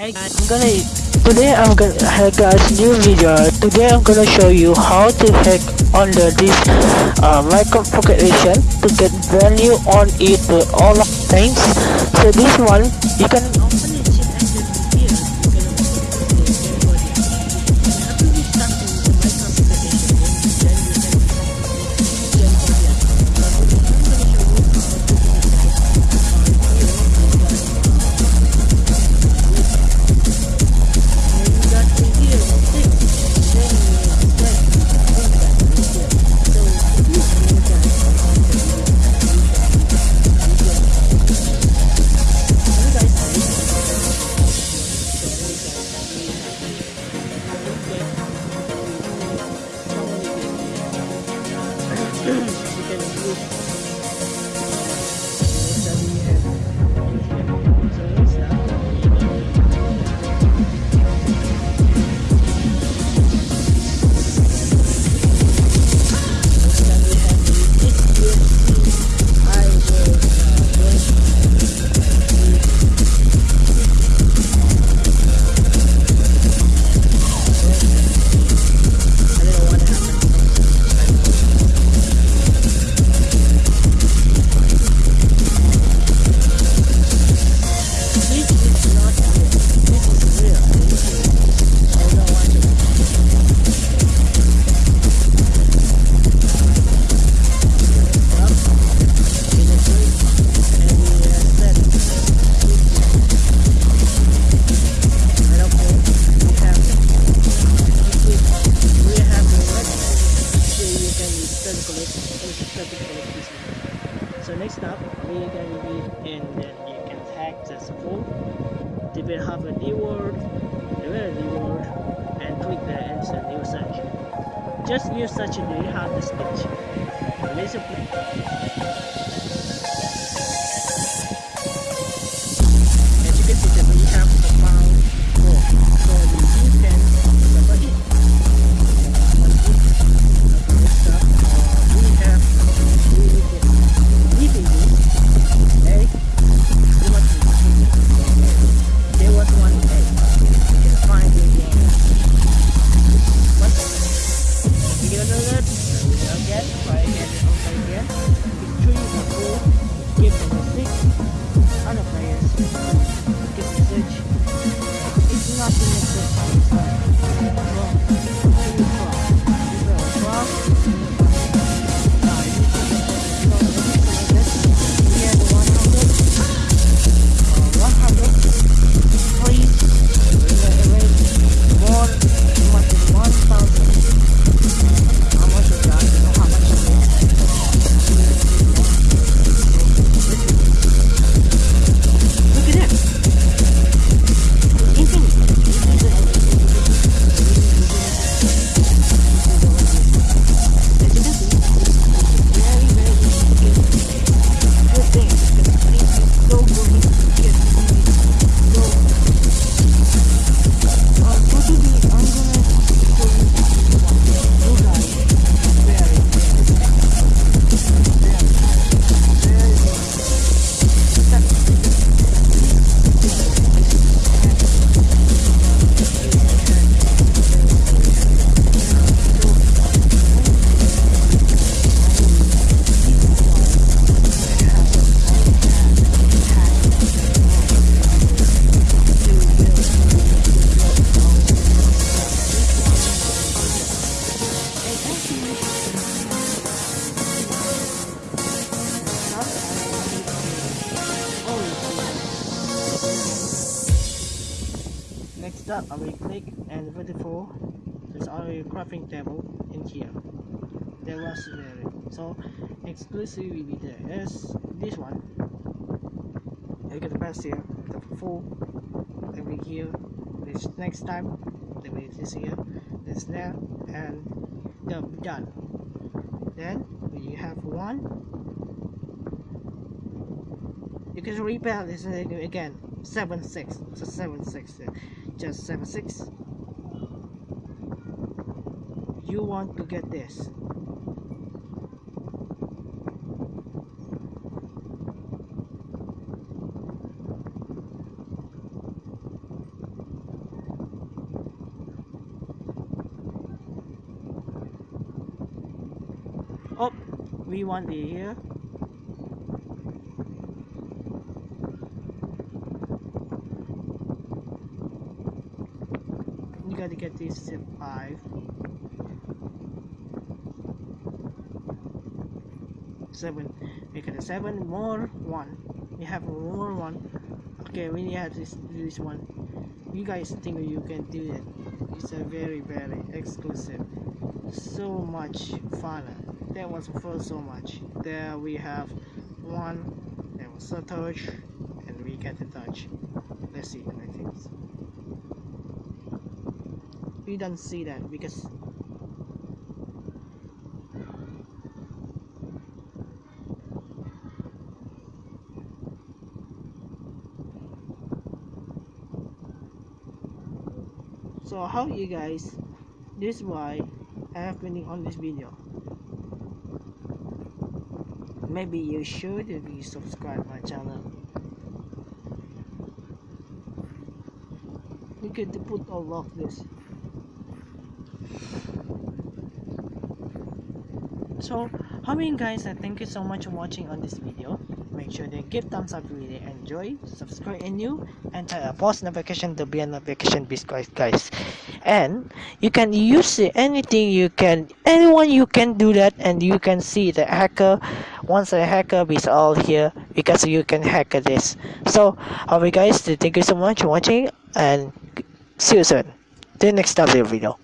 I'm gonna today I'm gonna hey guys new video. Today I'm gonna show you how to hack under this uh, microconfiguration to get value on it with all things. So this one you can So and then you can tag the full. They will have a new word, they will have a new word, and click the answer new search. Just use such and you have the speech. Listen Again, try again, try again. It's three or four. Give them a six. Other players Next up, I will click and vertical. There's our crafting table in here. There was there. So exclusively there is this one. You get the best here, the full. Over here. This next time. There is this here. This there, and done. Then we have one. You can repair this again. Seven six. So seven six. Just seven six. You want to get this. We want the here you gotta get this zip 5 7 we got a 7 more 1 we have more 1 okay we have this this one. You guys think you can do it. It's a very very exclusive so much fun. That was for so much. There we have one there was a touch and we get the touch. Let's see the next things. We don't see that because so how you guys this is why I been on this video. Maybe you should be subscribe my channel. You get to put all of this. So how many guys uh, thank you so much for watching on this video. Make sure to give thumbs up if you really enjoy subscribe and new and uh, post notification to be a notification biscuit guys. And you can use anything you can anyone you can do that and you can see the hacker. Once a hacker is all here because you can hack this. So alright guys thank you so much for watching and see you soon. The next video